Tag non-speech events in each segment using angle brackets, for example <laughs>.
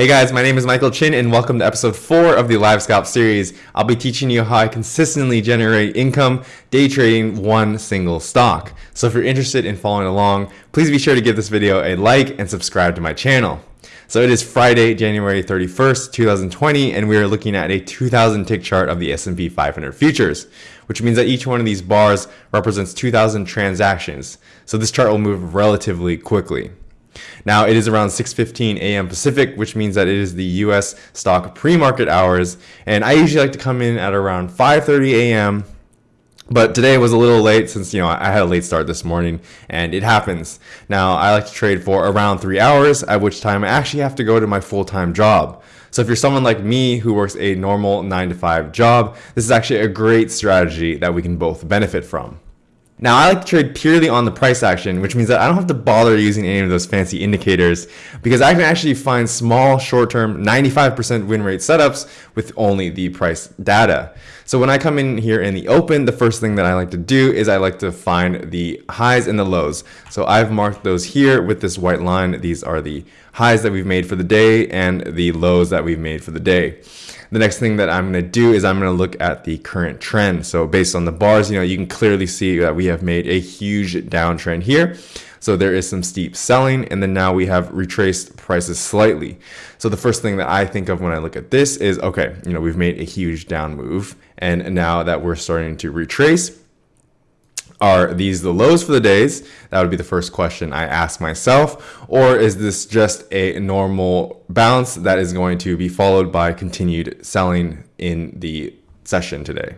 Hey guys, my name is Michael Chin and welcome to episode 4 of the Live Scalp series. I'll be teaching you how I consistently generate income day trading one single stock. So if you're interested in following along, please be sure to give this video a like and subscribe to my channel. So it is Friday, January 31st, 2020, and we are looking at a 2000 tick chart of the S&P 500 futures, which means that each one of these bars represents 2000 transactions. So this chart will move relatively quickly. Now it is around 6.15 a.m. Pacific, which means that it is the US stock pre-market hours. And I usually like to come in at around 5.30 a.m. But today was a little late since, you know, I had a late start this morning and it happens. Now I like to trade for around three hours, at which time I actually have to go to my full-time job. So if you're someone like me who works a normal nine to five job, this is actually a great strategy that we can both benefit from. Now I like to trade purely on the price action, which means that I don't have to bother using any of those fancy indicators because I can actually find small short-term 95% win rate setups with only the price data. So when I come in here in the open, the first thing that I like to do is I like to find the highs and the lows. So I've marked those here with this white line. These are the highs that we've made for the day and the lows that we've made for the day. The next thing that I'm going to do is I'm going to look at the current trend. So based on the bars, you know, you can clearly see that we have made a huge downtrend here. So there is some steep selling and then now we have retraced prices slightly. So the first thing that I think of when I look at this is, okay, you know, we've made a huge down move and now that we're starting to retrace, are these the lows for the days? That would be the first question I ask myself. Or is this just a normal bounce that is going to be followed by continued selling in the session today?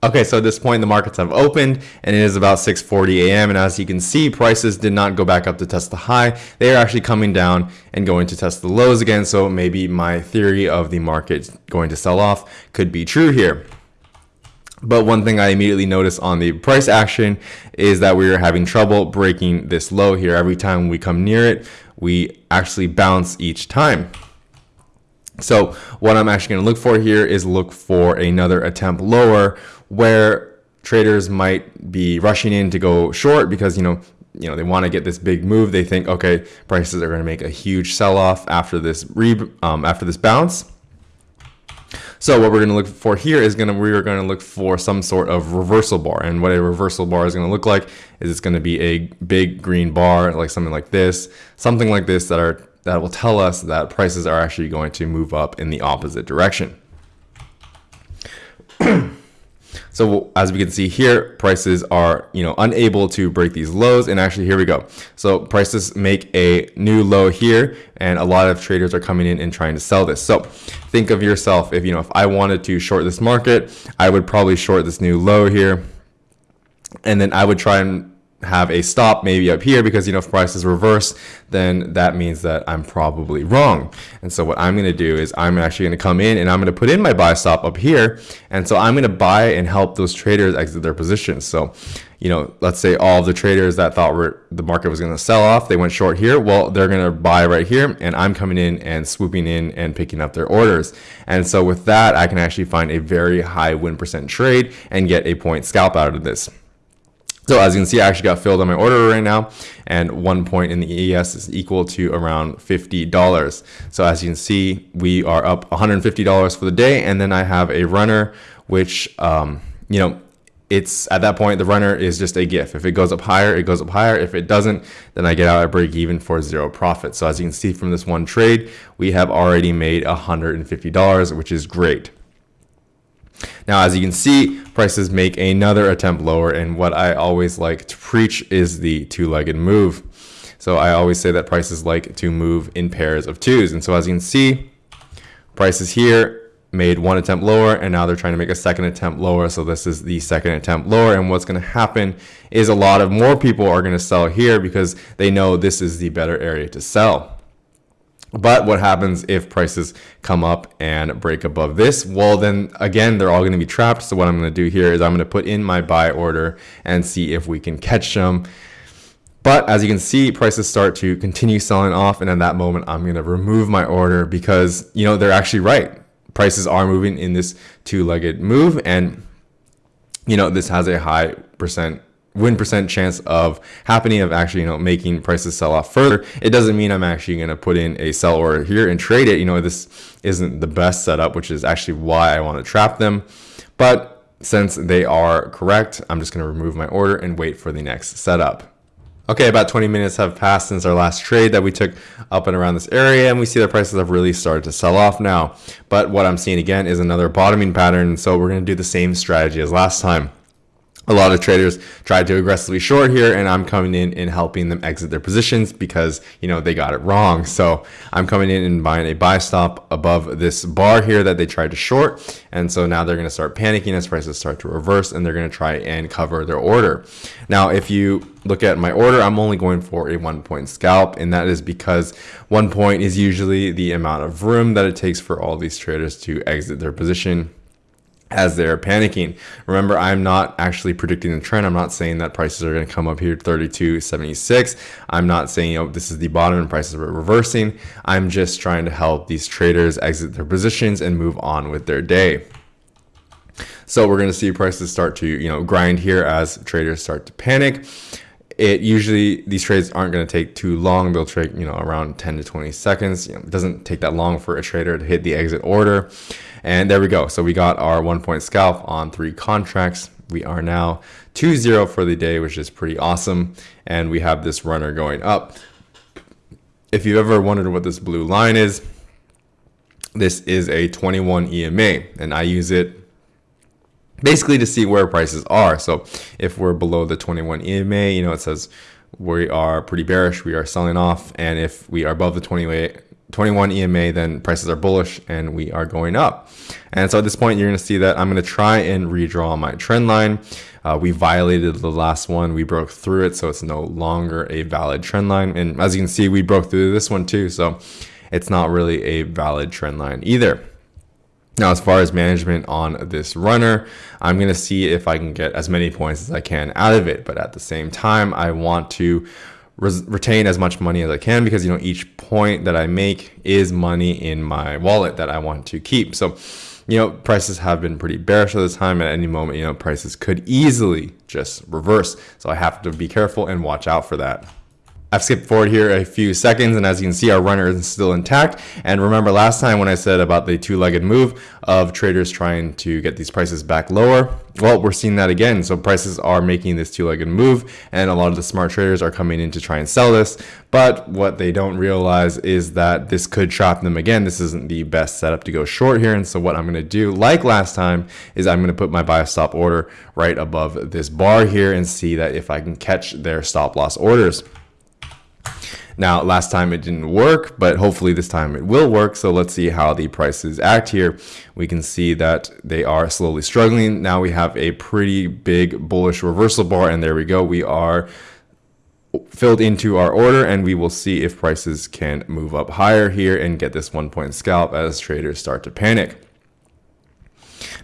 Okay, so at this point, the markets have opened and it is about 6.40 a.m. And as you can see, prices did not go back up to test the high. They are actually coming down and going to test the lows again. So maybe my theory of the market going to sell off could be true here. But one thing I immediately noticed on the price action is that we are having trouble breaking this low here. Every time we come near it, we actually bounce each time. So what I'm actually going to look for here is look for another attempt lower where traders might be rushing in to go short because, you know, you know, they want to get this big move. They think, okay, prices are going to make a huge sell off after this re um, after this bounce. So what we're going to look for here is going to, we're going to look for some sort of reversal bar. And what a reversal bar is going to look like is it's going to be a big green bar, like something like this, something like this that are, that will tell us that prices are actually going to move up in the opposite direction. <clears throat> So as we can see here, prices are, you know, unable to break these lows. And actually, here we go. So prices make a new low here, and a lot of traders are coming in and trying to sell this. So think of yourself, if, you know, if I wanted to short this market, I would probably short this new low here. And then I would try and have a stop maybe up here because you know if prices reverse then that means that I'm probably wrong. And so what I'm gonna do is I'm actually gonna come in and I'm gonna put in my buy stop up here. And so I'm gonna buy and help those traders exit their positions. So you know let's say all the traders that thought were, the market was gonna sell off they went short here. Well they're gonna buy right here and I'm coming in and swooping in and picking up their orders. And so with that I can actually find a very high win percent trade and get a point scalp out of this so as you can see, I actually got filled on my order right now, and one point in the ES is equal to around $50. So as you can see, we are up $150 for the day, and then I have a runner, which, um, you know, it's at that point, the runner is just a gift. If it goes up higher, it goes up higher. If it doesn't, then I get out at break even for zero profit. So as you can see from this one trade, we have already made $150, which is great. Now, as you can see, prices make another attempt lower. And what I always like to preach is the two-legged move. So I always say that prices like to move in pairs of twos. And so as you can see, prices here made one attempt lower and now they're trying to make a second attempt lower. So this is the second attempt lower. And what's going to happen is a lot of more people are going to sell here because they know this is the better area to sell. But what happens if prices come up and break above this? Well, then again, they're all going to be trapped. So what I'm going to do here is I'm going to put in my buy order and see if we can catch them. But as you can see, prices start to continue selling off. And at that moment, I'm going to remove my order because, you know, they're actually right. Prices are moving in this two-legged move. And, you know, this has a high percent win percent chance of happening of actually you know making prices sell off further. It doesn't mean i'm actually going to put in a sell order here and trade it. You know this isn't the best setup which is actually why i want to trap them. But since they are correct i'm just going to remove my order and wait for the next setup. Okay, about 20 minutes have passed since our last trade that we took up and around this area, and we see the prices have really started to sell off now. But what I'm seeing again is another bottoming pattern, so we're going to do the same strategy as last time a lot of traders tried to aggressively short here and I'm coming in and helping them exit their positions because you know they got it wrong. So I'm coming in and buying a buy stop above this bar here that they tried to short. And so now they're going to start panicking as prices start to reverse and they're going to try and cover their order. Now if you look at my order I'm only going for a one point scalp and that is because one point is usually the amount of room that it takes for all these traders to exit their position as they're panicking. Remember, I'm not actually predicting the trend. I'm not saying that prices are going to come up here 32.76. I'm not saying you know this is the bottom and prices are reversing. I'm just trying to help these traders exit their positions and move on with their day. So we're going to see prices start to you know grind here as traders start to panic. It usually these trades aren't going to take too long. They'll take you know around 10 to 20 seconds. You know, it doesn't take that long for a trader to hit the exit order. And there we go. So we got our one point scalp on three contracts. We are now 2-0 for the day, which is pretty awesome. And we have this runner going up. If you've ever wondered what this blue line is, this is a 21 EMA and I use it basically to see where prices are. So if we're below the 21 EMA, you know, it says we are pretty bearish, we are selling off. And if we are above the 28, 21 EMA, then prices are bullish and we are going up. And so at this point, you're going to see that I'm going to try and redraw my trend line. Uh, we violated the last one. We broke through it, so it's no longer a valid trend line. And as you can see, we broke through this one too, so it's not really a valid trend line either. Now, as far as management on this runner, I'm going to see if I can get as many points as I can out of it. But at the same time, I want to retain as much money as I can because you know each point that I make is money in my wallet that I want to keep. So, you know, prices have been pretty bearish at this time. At any moment, you know, prices could easily just reverse. So I have to be careful and watch out for that. I've skipped forward here a few seconds and as you can see our runner is still intact. And remember last time when I said about the two-legged move of traders trying to get these prices back lower? Well we're seeing that again. So prices are making this two-legged move and a lot of the smart traders are coming in to try and sell this. But what they don't realize is that this could trap them again. This isn't the best setup to go short here. And so what I'm going to do like last time is I'm going to put my buy stop order right above this bar here and see that if I can catch their stop loss orders now, last time it didn't work, but hopefully this time it will work. So let's see how the prices act here. We can see that they are slowly struggling. Now we have a pretty big bullish reversal bar, and there we go. We are filled into our order and we will see if prices can move up higher here and get this one point scalp as traders start to panic.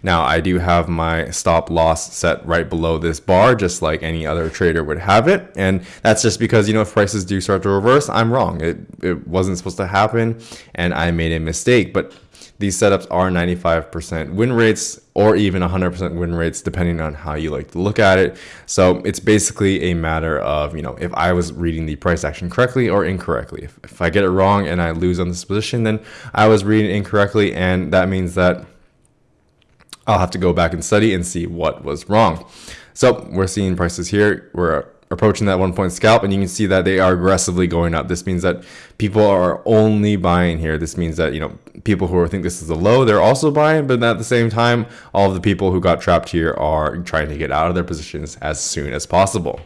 Now I do have my stop loss set right below this bar, just like any other trader would have it. And that's just because, you know, if prices do start to reverse, I'm wrong. It, it wasn't supposed to happen and I made a mistake. But these setups are 95% win rates or even 100% win rates depending on how you like to look at it so it's basically a matter of you know if i was reading the price action correctly or incorrectly if, if i get it wrong and i lose on this position then i was reading incorrectly and that means that I'll have to go back and study and see what was wrong. So we're seeing prices here. We're approaching that one point scalp and you can see that they are aggressively going up. This means that people are only buying here. This means that, you know, people who think this is a low, they're also buying, but at the same time, all of the people who got trapped here are trying to get out of their positions as soon as possible.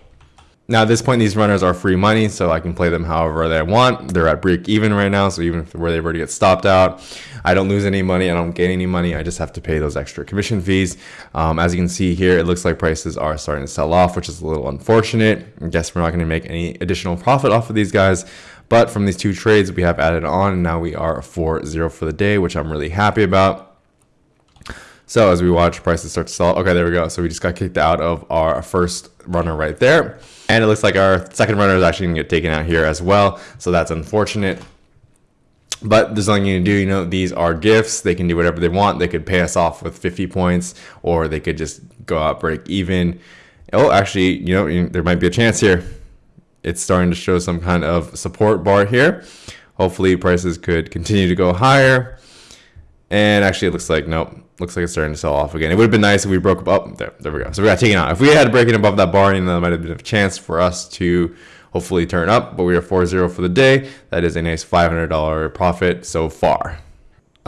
Now at this point, these runners are free money, so I can play them however they want. They're at break even right now, so even if where they were to get stopped out, I don't lose any money. I don't gain any money. I just have to pay those extra commission fees. Um, as you can see here, it looks like prices are starting to sell off, which is a little unfortunate. I guess we're not going to make any additional profit off of these guys. But from these two trades, we have added on, and now we are 4-0 for the day, which I'm really happy about. So as we watch prices start to sell, okay, there we go. So we just got kicked out of our first runner right there. And it looks like our second runner is actually gonna get taken out here as well. So that's unfortunate. But there's nothing you can do. You know, these are gifts. They can do whatever they want. They could pay us off with 50 points or they could just go out break even. Oh, actually, you know, there might be a chance here. It's starting to show some kind of support bar here. Hopefully prices could continue to go higher. And actually it looks like, nope, looks like it's starting to sell off again. It would have been nice if we broke up. Oh, there, there we go. So we got taken out. If we had broken above that bar, you know, that might have been a chance for us to hopefully turn up. But we are 4-0 for the day. That is a nice $500 profit so far.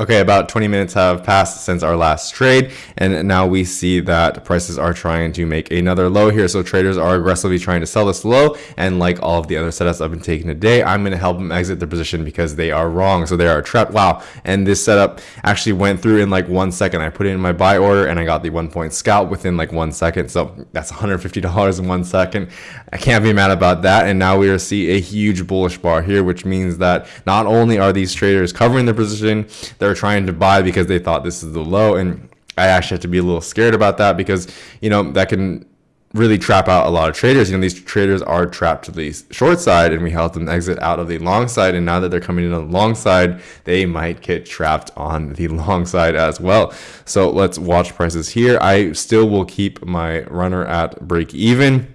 Okay, about 20 minutes have passed since our last trade, and now we see that prices are trying to make another low here. So traders are aggressively trying to sell this low, and like all of the other setups I've been taking today, I'm going to help them exit their position because they are wrong. So they are trapped. Wow, and this setup actually went through in like one second. I put it in my buy order, and I got the one point scalp within like one second. So that's $150 in one second. I can't be mad about that. And now we are see a huge bullish bar here, which means that not only are these traders covering their position, they're they're trying to buy because they thought this is the low. And I actually have to be a little scared about that because, you know, that can really trap out a lot of traders. You know, these traders are trapped to the short side and we help them exit out of the long side. And now that they're coming in on the long side, they might get trapped on the <laughs> long side as well. So let's watch prices here. I still will keep my runner at break even.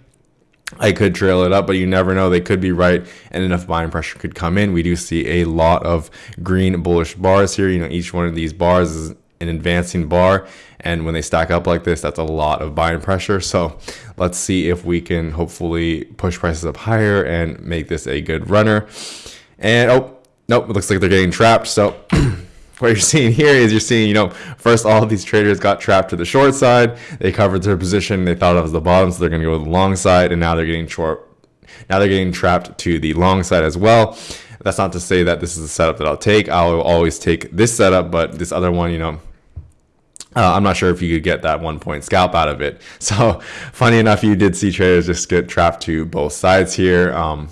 I could trail it up, but you never know. They could be right, and enough buying pressure could come in. We do see a lot of green bullish bars here. You know, each one of these bars is an advancing bar, and when they stack up like this, that's a lot of buying pressure. So let's see if we can hopefully push prices up higher and make this a good runner. And oh, nope, it looks like they're getting trapped. So <clears throat> what you're seeing here is you're seeing, you know, first all these traders got trapped to the short side. They covered their position. They thought it was the bottom, so they're going to go to the long side, and now they're getting short. Now they're getting trapped to the long side as well. That's not to say that this is the setup that I'll take. I'll always take this setup, but this other one, you know, uh, I'm not sure if you could get that one point scalp out of it. <laughs> So funny enough, you did see traders just get trapped to both sides here. Um,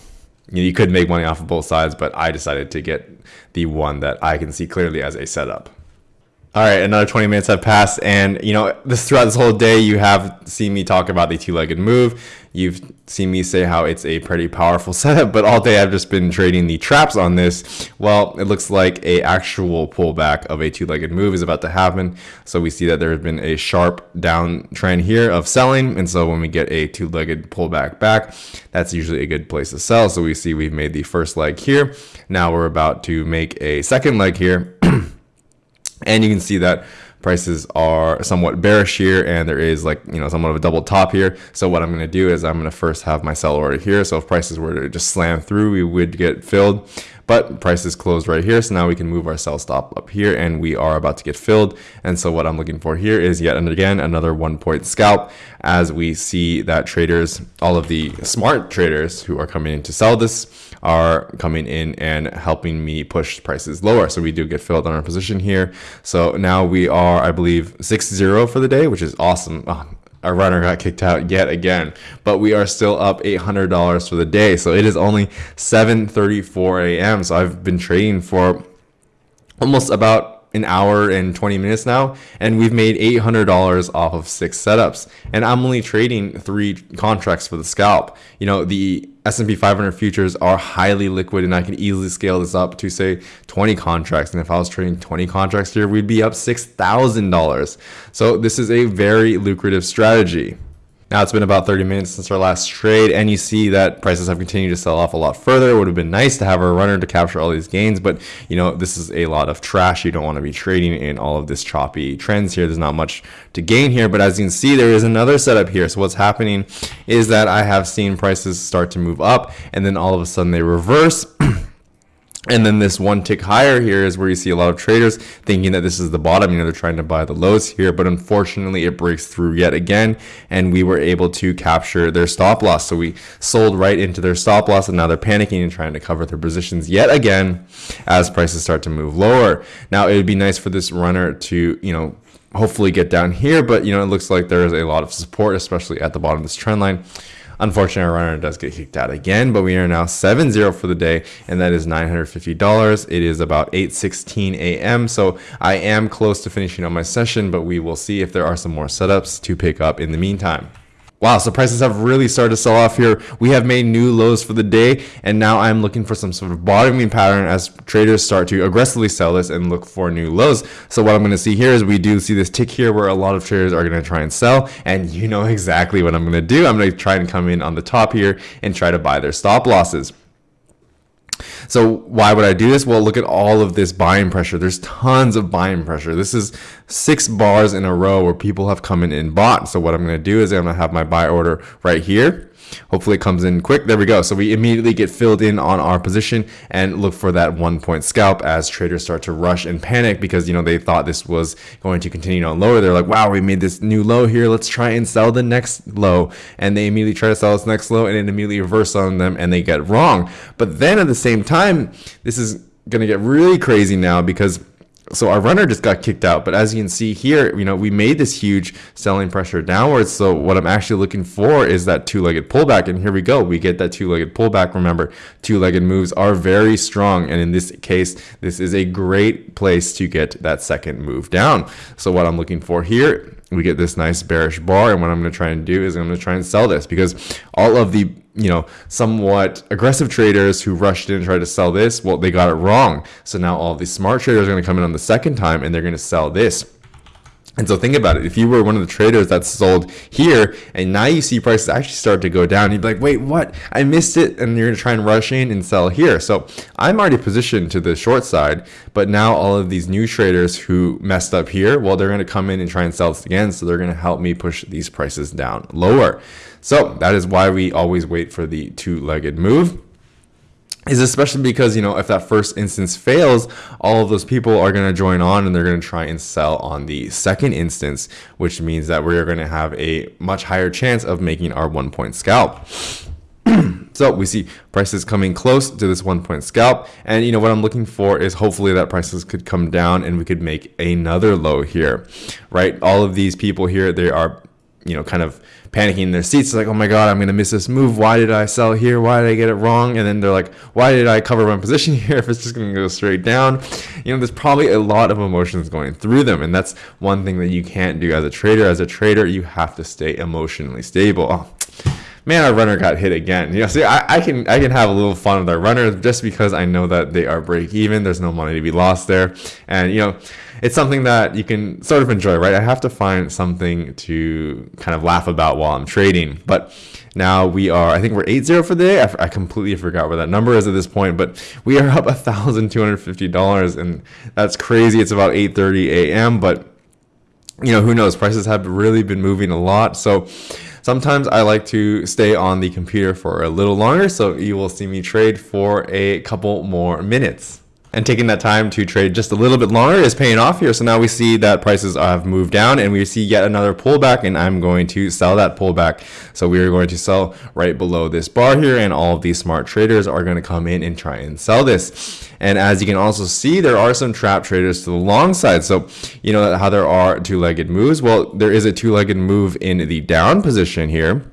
you, know, you could make money off of both sides, but I decided to get the one that I can see clearly as a setup. All right, another 20 minutes have passed, and you know this throughout this whole day, you have seen me talk about the two-legged move. You've seen me say how it's a pretty powerful <laughs> setup, but all day I've just been trading the traps on this. Well, it looks like a actual pullback of a two-legged move is about to happen. So we see that there has been a sharp down trend here of selling, and so when we get a two-legged pullback back, that's usually a good place to sell. So we see we've made the first leg here. Now we're about to make a second leg here. <clears throat> And you can see that prices are somewhat bearish here and there is like you know somewhat of a double top here. So what i'm going to do is i'm going to first have my sell order here. So if prices were to just slam through we would get filled. But prices closed right here so now we can move our sell stop up here and we are about to get filled. And so what i'm looking for here is yet and again another one point scalp as we see that traders all of the smart traders who are coming in to sell this are coming in and helping me push prices lower. So we do get filled on our position here. So now we are, I believe, 6-0 for the day, which is awesome. Oh, our runner got kicked out yet again, but we are still up $800 for the day. So it is only 7:34 a.m. So I've been trading for almost about an hour and 20 minutes now and we've made $800 off of six setups and i'm only trading three contracts for the scalp you know the s&p 500 futures are highly liquid and i can easily scale this up to say 20 contracts. And if i was trading 20 contracts here we'd be up $6000 so this is a very lucrative strategy now it's been about 30 minutes since our last trade and you see that prices have continued to sell off a lot further. It would have been nice to have a runner to capture all these gains, but you know, this is a lot of trash. You don't want to be trading in all of this choppy trends here. There's not much to gain here, but as you can see, there is another setup here. So what's happening is that I have seen prices start to move up and then all of a sudden they reverse <clears throat> And then this one tick higher here is where you see a lot of traders thinking that this is the bottom. You know, they're trying to buy the lows here, but unfortunately it breaks through yet again. And we were able to capture their stop loss. So we sold right into their stop loss and now they're panicking and trying to cover their positions yet again as prices start to move lower. Now it would be nice for this runner to, you know, hopefully get down here, but you know, it looks like there's a lot of support, especially at the bottom of this trend line. Unfortunately, our runner does get kicked out again, but we are now 7-0 for the day, and that is $950. It is about 8.16 a.m., so I am close to finishing up my session, but we will see if there are some more setups to pick up in the meantime. Wow, so prices have really started to sell off here. We have made new lows for the day, and now I'm looking for some sort of bottoming pattern as traders start to aggressively sell this and look for new lows. So what I'm going to see here is we do see this tick here where a lot of traders are going to try and sell, and you know <laughs> exactly what I'm going to do. I'm going to try and come in on the top here and try to buy their stop losses. So why would I do this? Well, look at all of this buying pressure. There's tons of buying pressure. This is six bars in a row where people have come in and bought. So what I'm going to do is I'm going to have my buy order right here. Hopefully it comes in quick. There we go. So we immediately get filled in on our position and look for that one point scalp as traders start to rush and panic because, you know, they thought this was going to continue on lower. They're like, wow, we made this new low here. Let's try and sell the next low. And they immediately try to sell this next low and it immediately reverse on them and they get wrong. But then at the same time, this is going to get really crazy now because so our runner just got kicked out but as you can see here you know we made this huge selling pressure downwards. So what i'm actually looking for is that two-legged pullback and here we go. We get that two-legged pullback. Remember two-legged moves are very strong and in this case this is a great place to get that second move down. So what i'm looking for here we get this nice bearish bar and what i'm going to try and do is i'm going to try and sell this because all of the you know, somewhat aggressive traders who rushed in and tried to sell this, well, they got it wrong. So now all these smart traders are going to come in on the second time and they're going to sell this. And so think about it. If you were one of the traders that sold here and now you see prices actually start to go down, you'd be like, wait, what? I missed it. And you're going to try and rush in and sell here. So I'm already positioned to the short side, but now all of these new traders who messed up here, well, they're going to come in and try and sell this again. So they're going to help me push these prices down lower. So that is why we always wait for the two-legged move is especially because you know if that first instance fails all of those people are going to join on and they're going to try and sell on the second instance which means that we're going to have a much higher chance of making our one point scalp. <clears throat> So we see prices coming close to this one point scalp and you know what i'm looking for is hopefully that prices could come down and we could make another low here right? All of these people here they are you know, kind of panicking in their seats, like, oh my God, I'm going to miss this move. Why did I sell here? Why did I get it wrong? And then they're like, why did I cover my position <laughs> here if it's just going to go straight down? You know, there's probably a lot of emotions going through them. And that's one thing that you can't do as a trader. As a trader, you have to stay emotionally stable. Oh, man, our runner got hit again. You know, see, I, I can I can have a little fun with our runner just because I know that they are break even. There's no money to be lost there, and you know, it's something that you can sort of enjoy, right? I have to find something to kind of laugh about while I'm trading, but. Now we are, I think we're 8-0 for the day. I, I completely forgot where that number is at this point, but we are up <laughs> $1,250 and that's crazy. It's about 8.30 a.m., but you know, who knows? Prices have really been moving a lot. So Sometimes I like to stay on the computer for a little longer, so you will see me trade for a couple more minutes and taking that time to trade just a little bit longer is paying off here. So now we see that prices have moved down and we see yet another pullback and I'm going to sell that pullback. So we are going to sell right below this bar here and all of these smart traders are going to come in and try and sell this. And as you can also see, there are some trap traders to the long side. So you know how there are two-legged moves. Well, there is a two-legged move in the down position here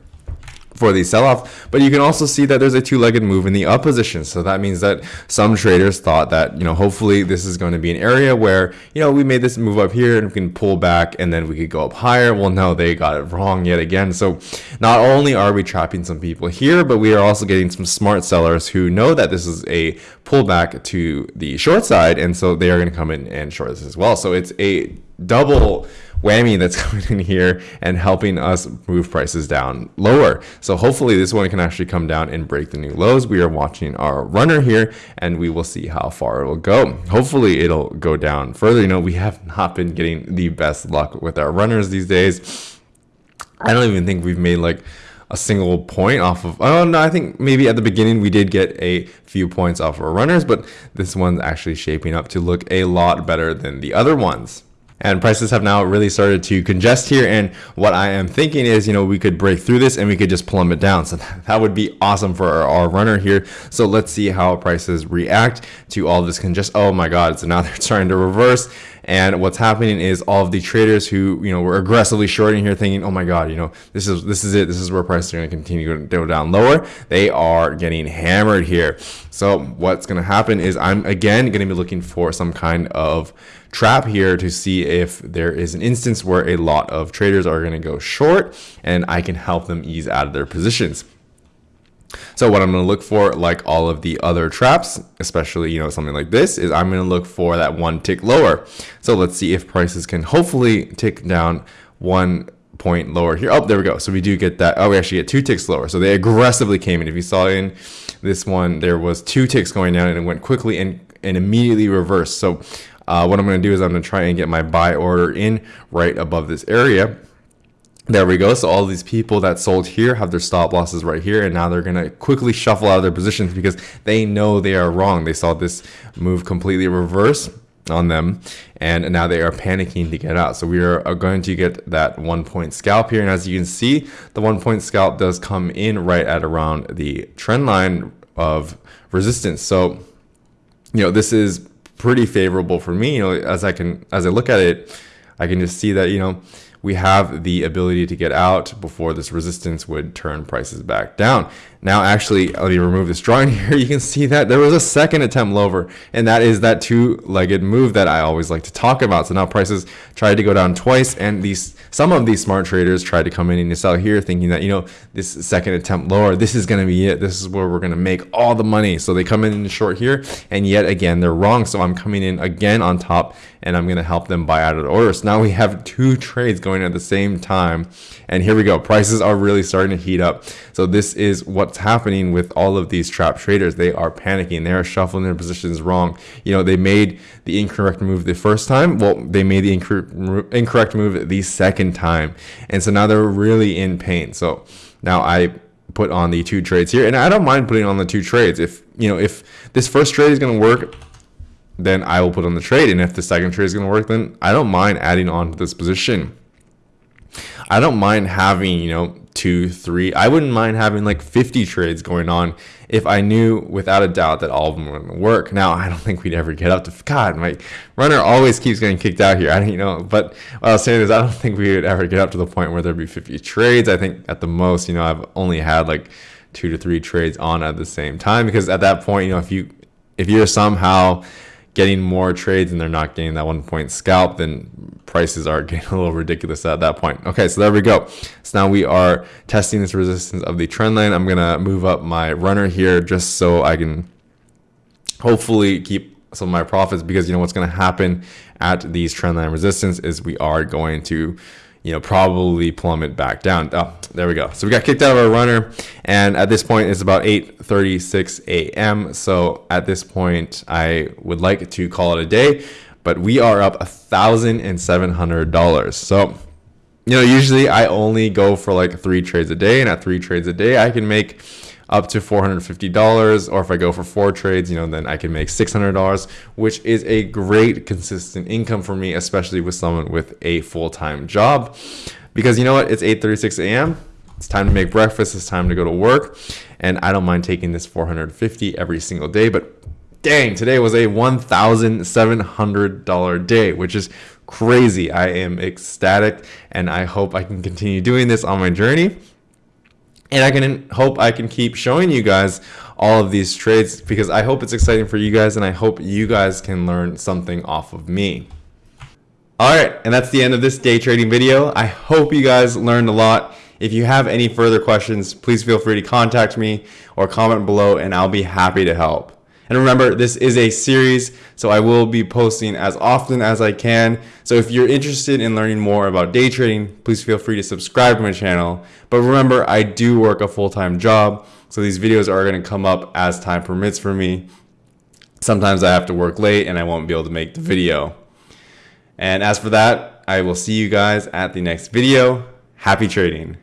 for the sell-off but you can also see that there's a two-legged move in the up position so that means that some traders thought that you know hopefully this is going to be an area where you know we made this move up here and we can pull back and then we could go up higher. Well no they got it wrong yet again. So not only are we trapping some people here but we are also getting some smart sellers who know that this is a pullback to the short side. And so they are going to come in and short this as well. So it's a double whammy that's <laughs> coming in here and helping us move prices down lower. So hopefully this one can actually come down and break the new lows. We are watching our runner here and we will see how far it will go. Hopefully it'll go down further. You know, we have not been getting the best luck with our runners these days. I don't even think we've made like a single point off of oh no i think maybe at the beginning we did get a few points off of our runners but this one's actually shaping up to look a lot better than the other ones and prices have now really started to congest here. And what I am thinking is you know we could break through this and we could just plummet down. So <laughs> that would be awesome for our, our runner here. So let's see how prices react to all this congest oh my god so now <laughs> they're starting to reverse And what's happening is all of the traders who, you know, were aggressively shorting here thinking, oh my God, you know, this is, this is it. This is where prices are going to continue to go down lower. They are getting hammered here. So what's going to happen is I'm again going to be looking for some kind of trap here to see if there is an instance where a lot of traders are going to go short and I can help them ease out of their positions. So what I'm going to look for, like all of the other traps, especially, you know, something like this, is I'm going to look for that one tick lower. So let's see if prices can hopefully tick down one point lower here. Oh, there we go. So we do get that. Oh, we actually get two ticks lower. So they aggressively came in. If you saw in this one, there was two ticks going down and it went quickly and, and immediately reversed. So uh, what I'm going to do is I'm going to try and get my buy order in right above this area. There we go. So all these people that sold here have their stop losses right here. And now they're going to quickly shuffle out of their positions because they know they are wrong. They saw this move completely reverse on them and now they are panicking to get out so we are going to get that one point scalp here and as you can see the one point scalp does come in right at around the trend line of resistance so you know this is pretty favorable for me you know as i can as i look at it i can just see that you know we have the ability to get out before this resistance would turn prices back down. Now, actually, let me remove this drawing <laughs> here. You can see that there was a second attempt lower, and that is that two-legged move that I always like to talk about. So now prices tried to go down twice, and these some of these smart traders tried to come in and sell here, thinking that you know this second attempt lower, this is going to be it. This is where we're going to make all the money. So they come in short here, and yet again they're wrong. So I'm coming in again on top, and I'm going to help them buy out of the order. So now we have two trades going at the same time, and here we go. Prices are really starting to heat up. So this is what's happening with all of these trap traders. They are panicking. They are shuffling their positions wrong. You know, they made the incorrect move the first time. Well, they made the incorrect move the second time. And so now they're really in pain. So now I put on the two trades here and I don't mind putting on the two trades. If, you know, if this first trade is going to work, then I will put on the trade. And if the second trade is going to work, then I don't mind adding on to this position. I don't mind having, you know, two, three. I wouldn't mind having like 50 trades going on if I knew without a doubt that all of them were going to work. Now, I don't <laughs> think we'd ever get up to God. My runner always keeps getting kicked out here. I don't you know, but what I was saying is I don't <laughs> think we would ever get up to the point where there'd be 50 trades. I think at the most, you know, I've only had like two to three trades on at the same time because at that point, you know, if you if you're somehow getting more trades and they're not getting that one point scalp, then prices are <laughs> getting a little ridiculous at that point. Okay, so there we go. So now we are testing this resistance of the trend line. I'm gonna move up my runner here just so I can hopefully keep some of my profits because you know what's gonna happen at these trend line resistance is we are going to you know, probably plummet back down. Oh, there we go. So we got kicked out of our runner. And at this point, it's about 8.36 a.m. So at this point, I would like to call it a day. But we are up $1,700. So, you know, usually I only go for like three trades a day. And at three trades a day, I can make up to $450 or if I go for four trades you know then I can make $600 which is a great consistent income for me especially with someone with a full-time job. Because you know what? It's 8:36 a.m. it's time to make breakfast it's time to go to work and I don't mind taking this 450 every single day but dang today was a $1,700 day which is crazy. I am ecstatic and I hope I can continue doing this on my journey and I can hope I can keep showing you guys all of these trades because I hope it's exciting for you guys and I hope you guys can learn something off of me. Alright, and that's the end of this day trading video. I hope you guys learned a lot. If you have any further questions, please feel free to contact me or comment below and I'll be happy to help. And remember, this is a series, so I will be posting as often as I can. So if you're interested in learning more about day trading, please feel free to subscribe to my channel. But remember, I do work a full-time job, so these videos are going to come up as time permits for me. Sometimes I have to work late and I won't be able to make the video. And as for that, I will see you guys at the next video. Happy trading.